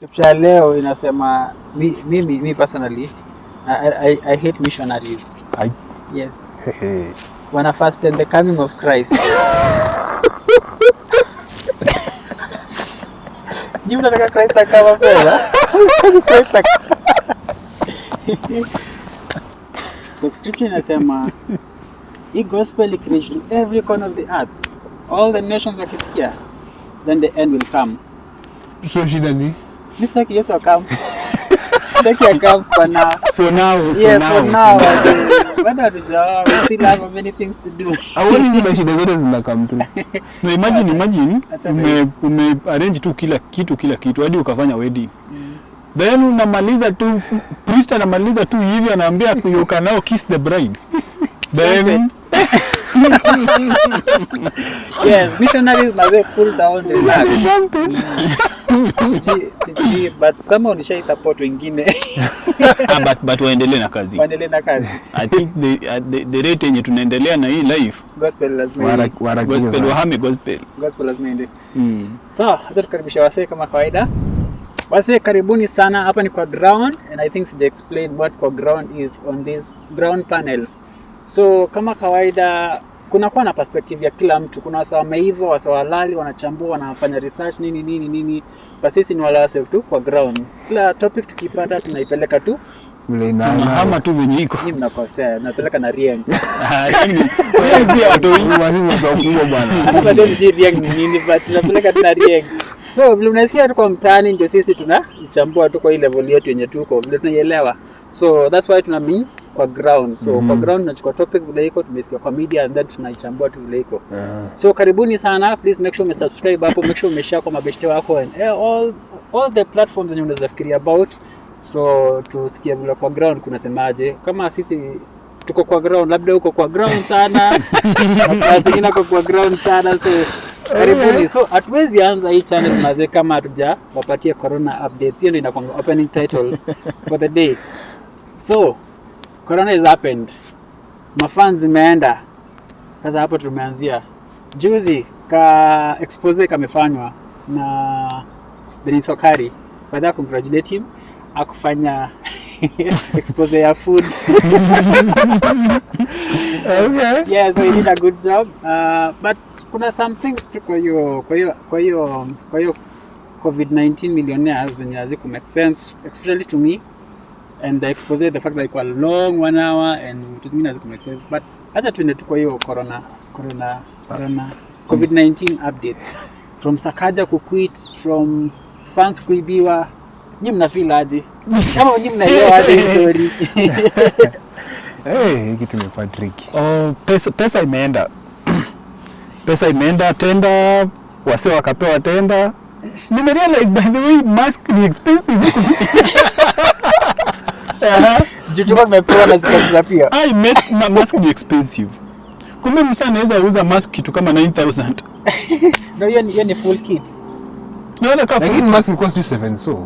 Scripture ya leo inasema mi- mimi mi personally I, I, I hate missionaries. I... Yes. Wana fast and the coming of Christ. Ni mnataka Christ akawa Christ. Kwa scripture inasema hii gospel ikireach to every corner of the earth, all the nations wakisikia, then the end will come. So shida ni Mi sitaki Yesu akam. your camp for now. for now, Yeah, for now. Bado hatujaoa, we still have many things to do. Awali hizi mashida zote zinakam tu. No, imagine imagine Acha ume, ume arrange tu kila kitu kila kitu hadi ukafanya wedding. Then unamaliza tu priest anamaliza tu hivi anaambia you can now kiss the bride. Then Yes, missionaries must cool down the relax. Sijui- sijui, but somehow nishai support wengine ah, but, but waendelee na kazi. waendelee na kazi. I think the, at the, the rate yenye tunaendelea na hii life Gospel lazima Wara- iende. gospel wahame gospel. Gospel lazima iende. Mm. Sawa, hata tukaribisha wasee kama kawaida. Wasee karibuni sana, hapa ni kwa ground and I think sija explain what kwa ground is on this ground panel. So kama kawaida kunakuwa na perspective ya kila mtu. Kuna wasa wameiva, wasa walali, wanachambua, wanafanya research nini nini nini. Basi sisi ni wale wase tu kwa ground. Kila topic tukipata tunaipeleka tu, hama tu venye iko. mnakosea, napeleka na Rieng. Ni nini but napeleka tu na Rieng. So vile unasikia tuko mtaani ndio sisi tunaichambua tu kwa hii level yetu yenye tuko vile tunaielewa. So that's why tuna mean kwa ground. So mm -hmm. kwa ground tunachukua topic vile iko tumesikia kwa media and then tunaichambua tu vile iko. yeah. So karibuni sana, please make sure umesubscribe hapo, make sure umeshare kwa mabeshte wako and eh, all all the platforms zenye unaweza fikiria about. So tusikie vile kwa ground kunasemaje. Kama sisi tuko kwa ground, labda uko kwa ground sana, na zingine uko kwa ground sana, so karibuni. So hatuwezi anza hii channel mazee kama hatuja wapatie corona updates. Hiyo ndio inakuwa opening title for the day. So corona has happened, mafans zimeenda sasa hapo tumeanzia juzi ka expose kamefanywa na Denis Okari. By that congratulate him akufanya expose ya food. Okay. yeah, so he did a good job. Uh, but kuna some things tu kwa hiyo kwa hiyo kwa hiyo kwa hiyo COVID-19 millionaires zenye haziku make sense especially to me and the expose the fact that ilikuwa long one hour and vitu zingine make sense. But acha tuende tu kwa hiyo corona corona corona COVID-19 updates. From Sakaja kuquit from fans kuibiwa nyi mnafeel aje? Kama nyi mnaelewa hii story? Hii kitu imekuwa tricky. Oh, pesa, pesa imeenda. Pesa imeenda tenda wase wakapewa tenda. Nimerealize by the way mask ni expensive. juu tulikuwa tumepewa na zikaza pia Ai, ma- mask ni expensive kumbe msa anaweza uza mask kitu kama 9000 no hiyo ni hiyo ni full kit naona ka Lakini mask ilikuwa sijui 7 so.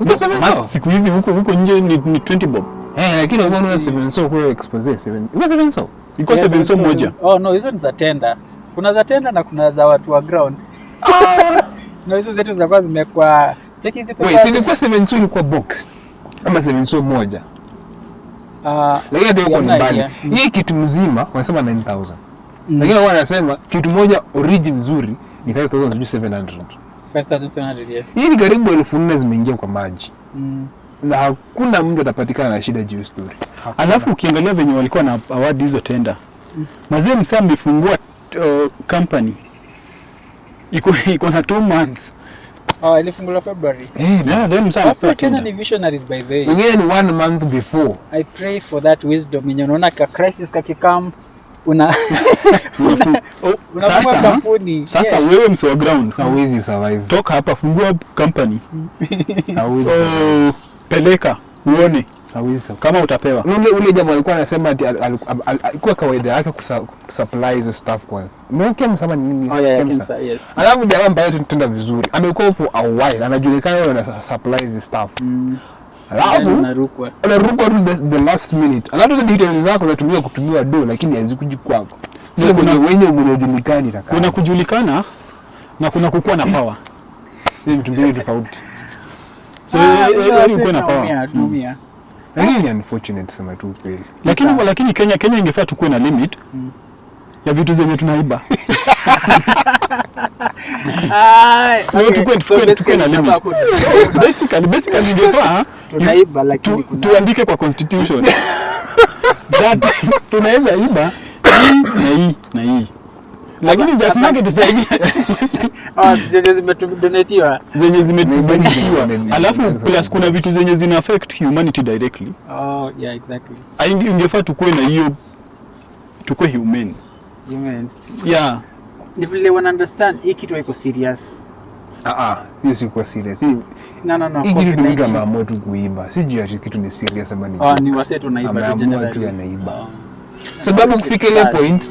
Ilikuwa 7 mask so. siku hizi huko huko nje ni, ni 20 bob Eh, lakini umeona 7 so kwa expose 7. Ilikuwa 7 so. iko Yes, 7 so so- moja Oh no, hizo ni za tenda. Kuna za tenda na kuna za watu wa ground. Na hizo zetu zinakuwa zimekuwa cheki hizi Wait, si ilikuwa 7 so ilikuwa box. Ama seven so moja. Ah, Lakini hata yuko mbali. Hii kitu mzima wanasema 9000. Lakini wao wanasema kitu moja oriji mzuri ni 5700 sijui 700. 5700 yes. Hii ni karibu elfu nne zimeingia kwa maji. Mm. Na hakuna mtu atapatikana na shida juu story. Alafu ukiangalia venye walikuwa na award hizo tenda mazee msa amefungua uh, company iko iko na two months Oh, ilifunguliwa February. eh, yeah, then msa Sasa Kenya ni visionaries by the way. wengine ni one month before. I pray for that wisdom yenye unaona ka crisis kakikam una Oh, unafungua sasa kampuni. sasa Yes. wewe msi wa ground Hawezi survive. toka hapa fungua company survive. oh, peleka uone Survive. kama utapewa Ule ule jamaa alikuwa anasema ati al- al- al- al- alikuwa kawaida yake kusupply hizo stuff kwa. Mke msema ni nini? Oh yeah, yeah, Kemsa. Yes. Alafu jamaa ambaye tunatenda vizuri. Amekuwa for a while. Anajulikana yeye ana supply hizo stuff. Mm. Alafu Narukwa. Anarukwa tu the, the last minute. Alafu details zako unatumia kutumiwa do lakini hazikuji kwako. Sio kuna- wenye mnajulikani taka. kuna kujulikana na kuna kukuwa na power Ni vitu mbili tofauti. So, ah, yeah, yeah, yeah, yeah, yeah, na power. tunaumia, tunaumia. lakini ni unfortunate sema tu kweli lakini Sawa. lakini Kenya Kenya ingefaa tukuwe na limit mm. ya vitu zenye tunaiba Ah, No, tukue- tukue- tukue na limit. basically basically ingefaa tunaiba lakini tu, tuandike kwa constitution that tunaweza iba hii na hii na hii lakini Jack Nugget tusaidie Oh, zenye alafu plus kuna vitu zenye zina affect humanity directly. Oh, yeah, exactly. Ah, ingefaa tukuwe na hiyo tukuwe humane Humane. yeah. Ni vile wana understand hii kitu haiko serious. ah ah hiyo si kwa serious. No, no, no. hii kitu ni mtu ameamua tu kuiba si juu ati kitu ni serious ama ni Oh, ni wasetu naiba tu ameamua tu generally. anaiba. Oh. sababu kufika ile point. Ah,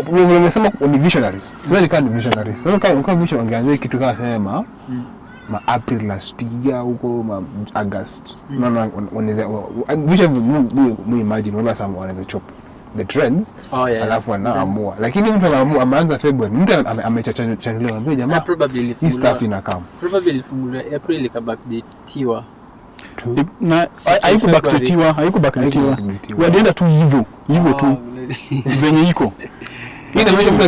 vile umesema ni visionaries. Sema ni kama ni visionaries. Sasa kama kama vision wangeanza kitu kama sema ma April last year huko ma August. No no wanaweza vision mu mu imagine wala sama wanaweza chop the trends Oh, yeah, alafu yeah. anaamua lakini mtu anaamua ameanza February mtu ame- amechachanuliwa ambia jamaa probably hii stuff inakam. Probably ilifunguliwa April ikabackdatiwa. na haikubaktetiwa haikubaktetiwa Haikubackdatiwa. walienda tu hivyo hivyo tu Oh, vile- venye iko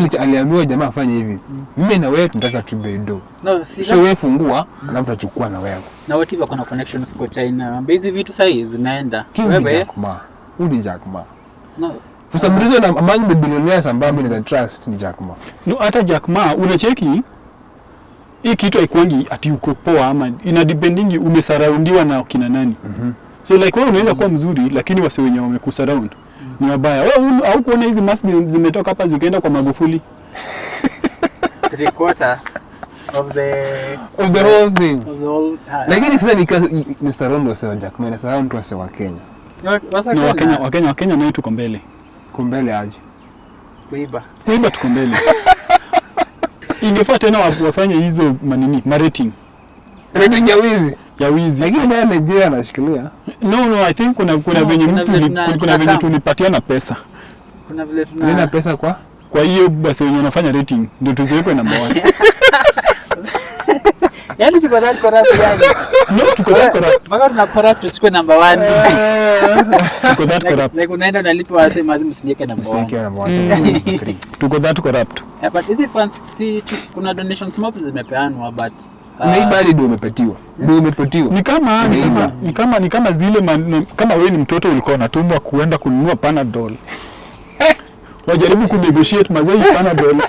mtu aliambiwa jamaa afanye hivi mimi na wewe tunataka tubedo No, si so wewe fungua alafu tachukua na wewe na wewe tiba kuna connections kwa China. Ambia hizi vitu sahi zinaenda. Wewe Jack Ma. Huyu ni Jack Ma. no, For some reason am- among the billionaires ambao mimi na trust ni Jack Ma. no, hata Jack Ma unacheki hii kitu haikuangi ati uko poa ama ina dependingi umesaraundiwa na kina nani Mm -hmm. so like wewe unaweza kuwa mzuri lakini wase wenye wamekusurround ni wabaya wewe au kuona hizi mask zimetoka hapa zikaenda kwa Magufuli three quarter of the Of the whole thing. of the whole Lakini sasa ni ni surround wase wa Jack mimi ni surround wase wa Kenya. Wa- Kenya, wa Kenya, Wakenya Wakenya Wakenya nayo tuko mbele Kumbele aje. kuiba. kuiba tuko mbele ingefaa tena wafanye hizo manini marating Rating ya wizi. Ya wizi Lakini naye Nigeria anashikilia. no no i think kuna kuna No, venye mtu kuna venye tulipatia tulipatiana pesa Kuna vile tuna Nina pesa kwa kwa hiyo basi wenye wanafanya rating ndio tuziwekwe namba 1. Yaani tuko na corrupt yani. no tuko na corrupt Mpaka tuna corrupt tusikwe number 1. tuko that corrupt like unaenda unalipa wase mazimu usiniweke number one. Msikia na watu. Three. tuko that corrupt Yeah, but hizi funds si kuna donations mob zimepeanwa but uh, hii hadi ndio umepatiwa. Ndio umepatiwa. ni kama ni kama ni kama ni kama zile man, kama wewe ni mtoto ulikuwa unatumwa kuenda kununua panadol. Eh, wajaribu kunegotiate mazai panadol.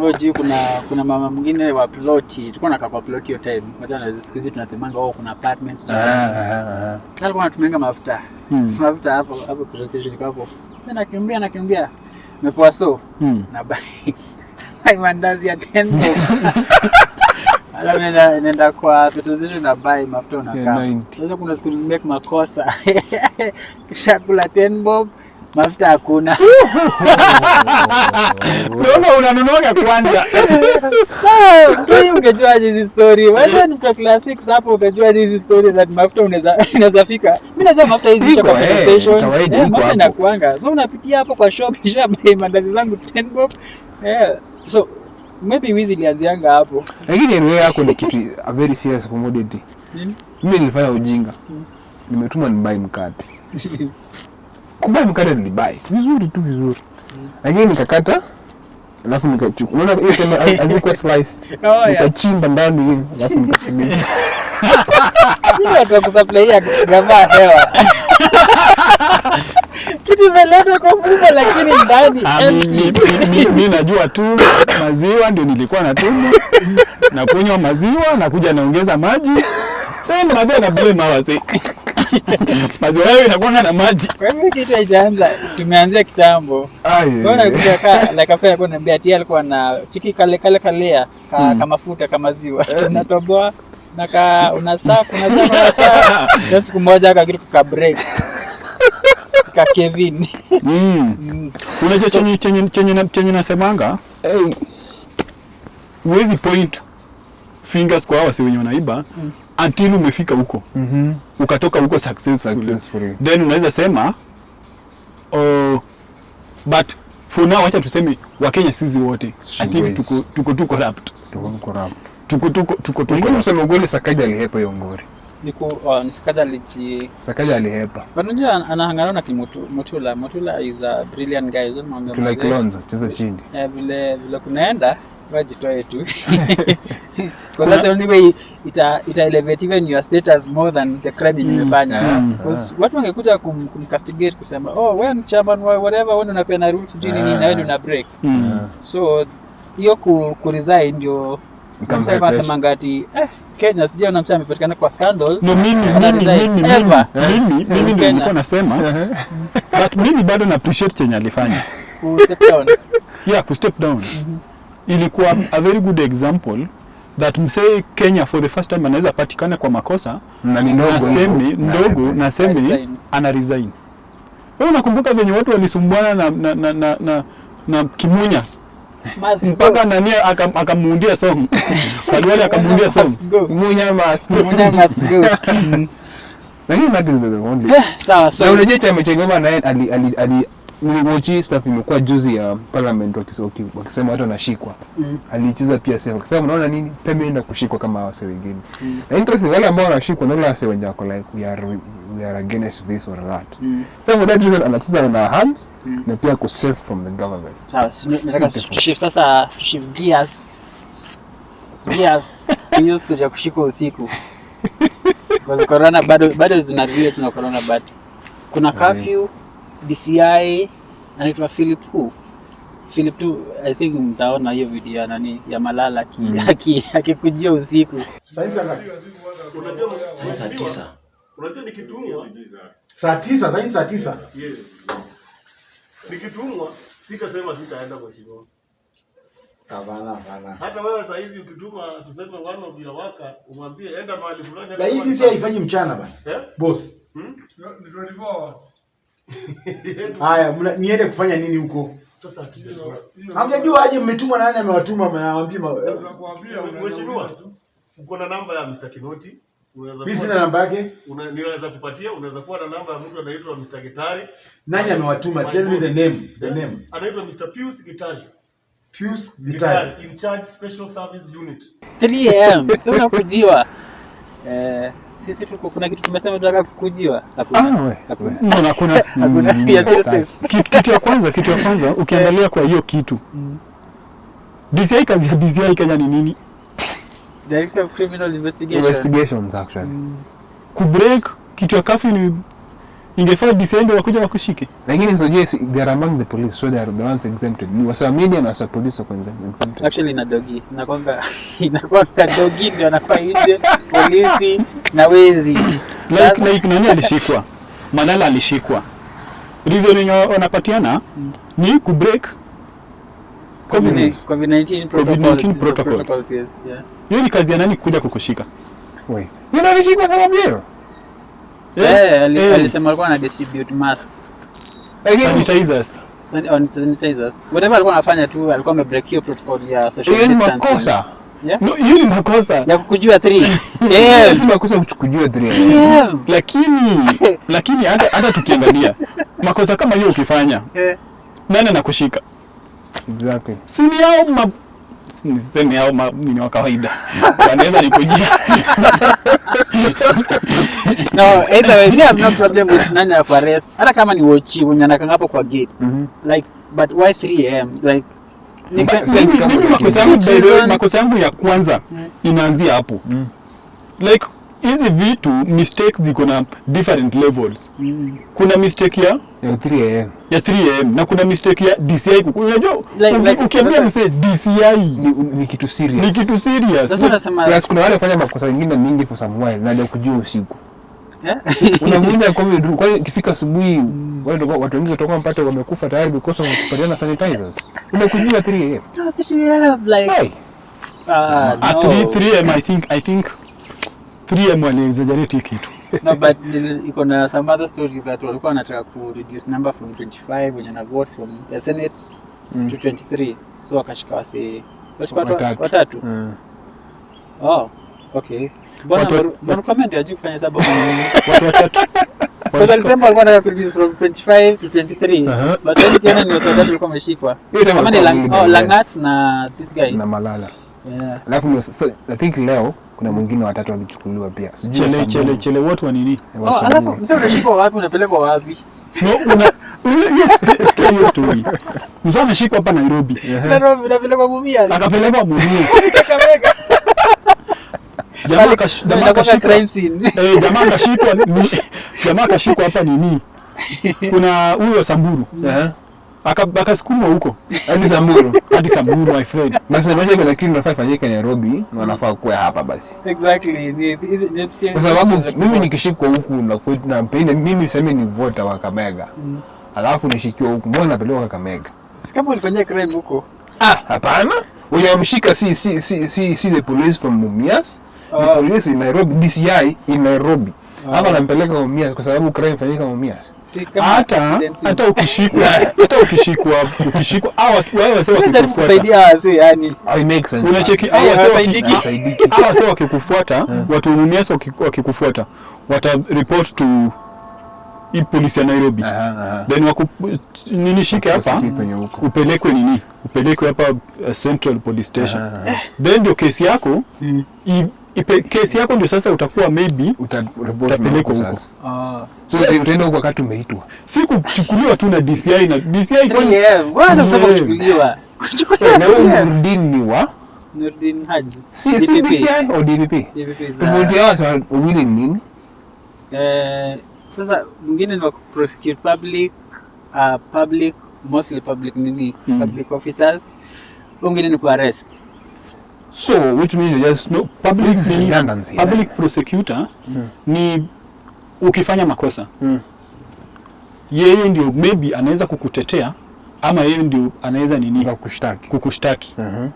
Wewe kuna kuna mama mwingine wa ploti tulikuwa nakaa kwa ploti hiyo time moja na siku hizi tunasemanga oh kuna apartments. Ah, ah, ah. Sasa alikuwa anatumianga mafuta. Hmm. mafuta hapo hapo presentation station hapo. Na nakimbia nakimbia. Nimepoa so. Hmm. na bai bai mandazi ya 10 bob alafu nenda kwa petrol station na buy mafuta unakaa sasa kuna siku nimake makosa kisha kula 10 bob mafuta hakuna Naona unanunuaga kwanza Mtu ungejua hizi story. Wewe ni mtu class 6 hapo ungejua hizi story that mafuta unaweza unaweza fika. Mimi najua mafuta hizi shop kwa eh, station. Eh, mafuta inakuanga. So unapitia hapo kwa shop kisha mandazi zangu 10 bob. Eh, so maybe wizi ilianzianga hapo. Lakini anyway yako ni kitu a very serious commodity. Nini? Mimi nilifanya ujinga. Nimetuma nibai mkate. Kubai mkate nilibai. Vizuri tu vizuri. Lakini nikakata alafu nikachukua. Unaona hiyo tena hazikuwa sliced. Oh. Nikachimba ndani hivi alafu nikafunika. Hiyo watu wa kusupply ya gavaa hewa. Kitu imeletwa kwa mfumo lakini ndani Ah, empty. mi- mi- mi najua tu maziwa ndio nilikuwa natumwa na kunywa maziwa na kuja naongeza maji then maziwa na blame hawa wase maziwa yao inakuanga na maji Kwa hivyo kitu haijaanza, tumeanzia kitambo. Ai. Bwana alikuja ka na kafe alikuwa ananiambia ati alikuwa na chiki kale kale kalea ka, kama mafuta kama ziwa. Tunatoboa na ka unasaa unasaa unasaa. Siku moja akakitu ka break. Ka Kevin. mm. Mm. unajua chenye, chenye, chenye, na- chenye nasemanga Hey. huwezi point fingers kwa hawa si wenye wanaiba mm. until umefika huko Mhm. ukatoka huko successful. Successfully. then unaweza sema oh, but for now acha tuseme wakenya sisi wote i think tuko tuko tuko corrupt Tuko corrupt. tuko tuko tuko tuko. Corrupt ukweli Sakaja alihepa hiyo ngori. Niku uh, nisikaja lichi Sakaja alihepa. unajua anahangana na Kimutu- Mutula Mutula is a brilliant guy. Mazee. Kilonzo cheza chini. Eh, vile vile kunaenda wajitoe tu. Because that's the only way ita, ita elevate even your status more than the crime you umefanya. Mm, because watu wangekuja kum, kumcastigate kusema oh wewe ni chairman wa whatever wewe unapenda rules jini nini na wewe una break. Mm. so hiyo ku, ku resign ndio kama msema asemanga ati eh Kenya sijui na msema amepatikana kwa scandal? No, mimi mimi mimi Ever. mimi mimi ndio nilikuwa nasema. But mimi bado na appreciate chenye alifanya. Ku step down. Yeah ku step down. Ilikuwa a very good example that msee Kenya for the first time anaweza patikana kwa makosa Na ni ndogo. nasemi ndogo nasemi naseme ana resign. Wewe unakumbuka venye watu walisumbwana na na na, na, na, na Kimunya mpaka nani akam- akamuundia somo Kaliwali akamuundia song Must go. Munya. Munya must go. Is the only. sawa so Na unajua cha Ngoma naye ali ali ali staff stuff imekuwa juzi ya parliament wakisema watu wanashikwa. Mm. Alicheza pia sema wakisema unaona nini? Pia mimi naenda kushikwa kama wase wengine. Na interesting wale ambao wanashikwa na wale wase wenye wako like we are we are against this or that. Mm. So for that reason anacheza na hands Mm. na pia ku save from the government. sawa nataka tushift sasa tushift gears gears hiyo story ya kushikwa usiku because corona bado bado zina tuna corona but kuna curfew DCI anaitwa Philip who Philip tu I think mtaona hiyo video ya nani ya Malala mm. aki- akikujia usiku saa tisa Unajua nikitumwa, saa tisa saa hii ni saa tisa yes. Nikitumwa sitasema sitaenda mheshimiwa. hapana hapana Hata wewe saa hizi ukituma tuseme one of your worker umwambie enda mahali fulani. na hii DC haifanyi mchana bana Eh? boss Hmm? Haya niende kufanya nini huko Sasa hamjajua aje mmetumwa na nani amewatuma amewaambia ma- mheshimiwa, uko na namba ya Mr. Kinoti. Mimi sina namba yake una- ninaweza kupatia, unaweza kuwa na namba ya mtu anaitwa Mr. Gitari. nani amewatuma tell me the name the Eh? name Anaitwa Mr. Pius Gitari. Pius Gitari Gitari in charge special service unit. 3 am sio nakujiwa eh sisi tuko kuna kitu tumesema tunataka kukujiwa. Hakuna. Ah, hakuna. no, na kuna hakuna. Kitu, kitu ya kwanza kitu ya kwanza ukiangalia kwa hiyo kitu. DCI kazi ya DCI Kenya ni nini? Director of Criminal Investigation. Investigations actually. kubreak kitu ya kafu ni ingefaa DCI ndio wakuja wakushike Lakini unajua so they are among the police so they are the ones exempted. Ni wasa media na wasa police wako exempted. actually na dogi inakwanga inakwanga dogi ndio anafaa nje polisi na wezi like, like nani alishikwa Malala alishikwa reason yenye wanapatiana ni kubreak COVID- COVID-19 COVID-19 protocols, hizo protocol. protocols, yes, yeah. hiyo ni kazi ya nani kuja kukushika Wewe. Yule alishikwa sababu hiyo. Eh, ali- eh. alisema alikuwa ana distribute masks Lakini sanitizers sanitizers whatever alikuwa anafanya tu alikuwa amebreak hiyo protocol ya social hiyo distancing makosa. yeah? no hiyo ni makosa ya kukujua 3 Hiyo si makosa kukujua 3. yeah. lakini lakini hata hata tukiangalia makosa kama hiyo ukifanya Eh. nani anakushika Exactly. si ni hao ma niseme hao ma, ni wa kawaida wanaweza nikujia no either way me have no problem with nani ya kuarrest hata kama ni wochi wenye anakanga hapo kwa gate. Mhm. like but why 3 am like makosa yangu ya kwanza inaanzia hapo. Like hizi vitu mistakes ziko na different levels. Mm. kuna mistake ya Ya 3 am. ya 3am na kuna mistake ya DCI kuku- unajua Like- ukiambia msee DCI Ni, kitu serious. ni kitu serious. Sasa unasema kuna wale wafanya makosa mengine mingi for some while na ndio kujua usiku. Unavunja kwa rule. Kwa ikifika asubuhi wale ndio watu wengi watakuwa mpate wamekufa tayari because of kupatiana sanitizers. Umekujua 3 am. no 3 am like Hey. ah At no 3 3am I think I think 3am ni exaggerate hii kitu no but iko na some other story that walikuwa wanataka ku reduce number from 25 wenye na vote from the senate mm. to 23 so wakashika wasi Watatu. watatu Mm. oh okay mbona Watu- Mwaru- Mwarukomen ndio hajui kufanya hesabu. Watu watatu Because alisema alikuwa anataka kureduce from 25 to 23 but sasa nikiona ni watu walikuwa wameshikwa kama ni walikuwa Lang- wawili by then. Langat na this guy. Na Malala. yeah. Alafu ndio I think leo kuna mwingine watatu walichukuliwa pia. Sijui chele Samburu. chele chele watu wa nini? Oh, alafu mzee unashikwa wapi? Unapelekwa wapi? no una hiyo sikia hiyo story mtu ameshikwa hapa Nairobi. Nairobi unapelekwa Mumias. akapelekwa Mumias Kakamega. Jamaa kashikwa. eh, hapa nini? Kuna huyo Samburu. Aha. Aka- akasukumwa huko. Hadi Samburu. Hadi Samburu my friend. Basi maisha kuna kitu nafaa ifanyike Nairobi na wanafaa kuwa hapa basi. Exactly. Kwa sababu mimi nikishikwa huku na kwetu na mpende mimi sema ni vota wa Kakamega. Alafu nishikiwa huku mbona napelekwa Kakamega? Si kama ulifanyia crime huko. ah hapana. Wenye wamshika si si si si si the police from Mumias the polisi Nairobi DCI in Nairobi. Hapa nampeleka Mumias kwa sababu crime fanyika Mumias Si hata hata ukishikwa hata ukishikwa ukishikwa au watu- wao wase Unajaribu wakikufuata. kusaidia wazee yani. I make sense. Unacheki au hawa saidiki au. Hawasaidiki. wakikufuata watu Mumias waki- wakikufuata wata report to hii polisi ya Nairobi. Aha, aha. then waku nini shike hapa? upelekwe nini? Upelekwe hapa uh, Central Police Station. Aha, aha. then ndio kesi yako i, ipe, kesi yako ndio sasa utakuwa maybe Uta- Utapelekwa huko sasa. Ah. so yes. utaenda huko wakati umeitwa si kuchukuliwa tu na DCI na DCI kwa nini? Waanza kusema kuchukuliwa. Kuchukuliwa na huyu Nurdin ni wa Nurdin Haji. si si DCI au DPP DPP tofauti yao sa wawili ni nini Eh, sasa mwingine ni wa prosecute public uh, public mostly public nini Mm. public officers mwingine ni ku arrest so which means you just no, public, redundancy, public prosecutor mm. ni ukifanya makosa Mm. yeye ndio maybe anaweza kukutetea ama yeye ndio anaweza nini Kukushtaki. kushtaki kukushtaki Mhm.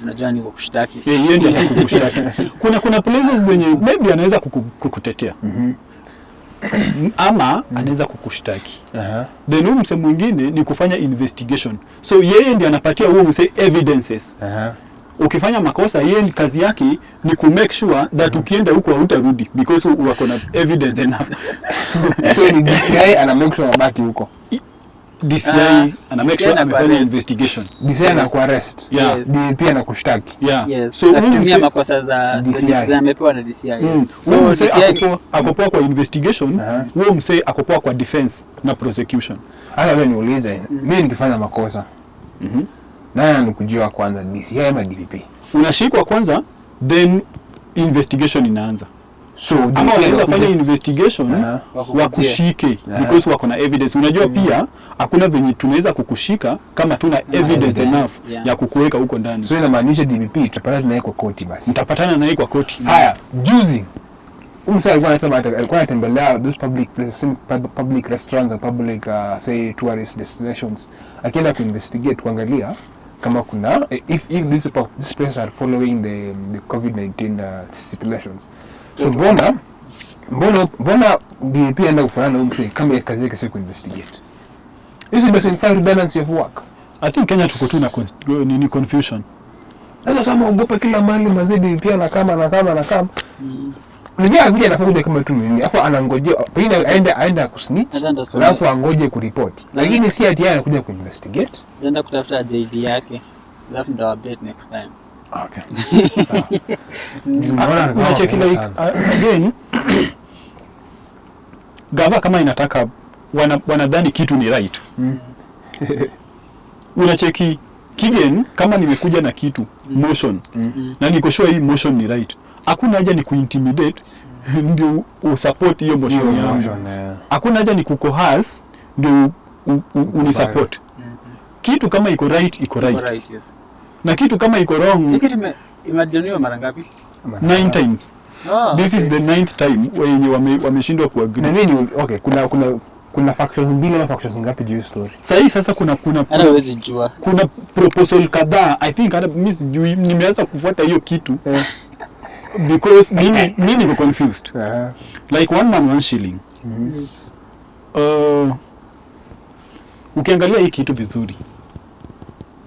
tunajua ni kwa kushtaki Eh, yeye ndio anaweza kukushtaki kuna kuna places zenye maybe anaweza kuku, kukutetea ama anaweza kukushtaki Aha. then huyu mse mwingine ni kufanya investigation so yeye ndio anapatia huyo mse evidences Aha. Ukifanya makosa yeye ni kazi yake ni ku make sure that ukienda huko hautarudi because wako na evidence enough so ni DCI ana make sure abaki huko DCI Ah, ana make sure amefanya investigation DCI ana kuarrest Yeah. Yes. DP ana kushtaki yeah yes so unatumia makosa za DCI. amepewa na DCI Mm. so Huyu mse DCI akopoa akopoa kwa investigation uh -huh. mse akopoa kwa defense na prosecution hata wewe niulize mimi nikifanya makosa Mhm. Nani anikujua kwanza? DCI ama DPP unashikwa kwanza then investigation inaanza. So ama wanaweza fanya investigation uh -huh. wakushike Aha. because wako na evidence. Unajua mm. pia hakuna venye tunaweza kukushika kama tuna evidence evidence, enough yeah. ya kukuweka huko ndani. So inamaanisha DPP tutapata naye kwa koti basi. Mtapatana naye kwa koti. Haya juzi umsa alikuwa anasema alikuwa anatembelea those public places public restaurants and public uh, say tourist destinations. Akienda kuinvestigate kuangalia kama kuna if if these, these places are following the, the covid-19 uh, stipulations. So mbona mbona mbona DP enda kufanana na umse kama ya kazi yake si kuinvestigate? This is entire balance of work. I think kenya tuko tu na ni nini confusion. Sasa kama ugopa kila mali mazidi pia na kama na kama na kama unajua akuja anakuja kama tu nini afu anangojea pengine aende aende akusnitch alafu angoje kuripoti lakini si ati yeye anakuja kuinvestigate Nenda kutafuta JD yake alafu ndo update next time. Okay. Unacheki like uh, again gava kama inataka wana, wanadhani kitu ni right. Mm. unacheki kigen kama nimekuja na kitu motion. Mm. na niko sure hii motion ni right hakuna haja ni kuintimidate ndio usupport hiyo motion yangu. hakuna haja ni kukohas ndio u- u- unisupport kitu kama iko right iko right. right yes. na kitu kama iko wrong Hiki ime- imejoniwa mara ngapi? Nine times. Oh, this okay. is the ninth time wenye wame- wameshindwa na kuagree nini okay kuna kuna kuna factions mbili ama factions ngapi juu story? sahii sasa kuna kuna hata huwezi jua. kuna proposal kadhaa i think hata mimi sijui nimeanza kufuata hiyo kitu because mimi mi niko confused uh -huh. like one man one shilling mm -hmm. uh, ukiangalia hii kitu vizuri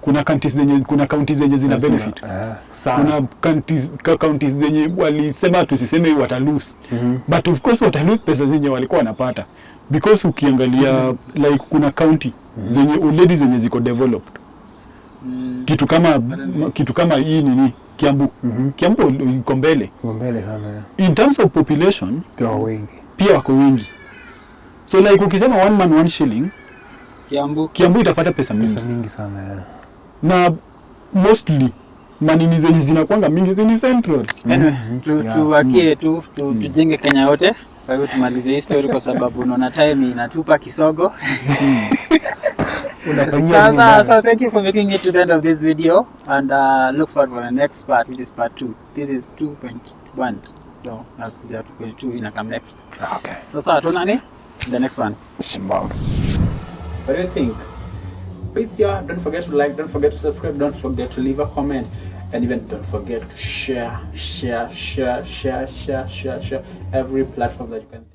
kuna counties zenye kuna counties zenye zina benefit uh, Sana. kuna counties, ka- counties zenye walisema tusiseme Mm -hmm. but of course watalose pesa zenye walikuwa wanapata because ukiangalia mm -hmm. like kuna county zenye already zenye ziko developed Mm. -hmm. kitu kama kitu kama hii nini Kiambu. Mm -hmm. Kiambu iko mbele. Mbele sana Yeah. In terms of population Pia wako wengi. pia wako wengi. So like ukisema one man one shilling, Kiambu. Kiambu itapata pesa mingi. Pesa mingi sana ya. Na mostly manini zenye zinakwanga mingi zini central. Anyway, tu, Yeah. tuwakie tu, tu tujenge Kenya yote. Kwa hiyo tumalize hii story kwa sababu unaona time inatupa kisogo. Unafanyia Sasa, so thank you for making it to the end of this video and uh, look forward for the next part which is part 2. This is 2.1. So, nakuja 2.2 ina come next. Okay. Sasa tuonane the next one. Shimbao. What do you think? Please, yeah, don't forget to like, don't forget to subscribe, don't forget to leave a comment, and even don't forget to share, share, share, share, share, share, share every platform that you can.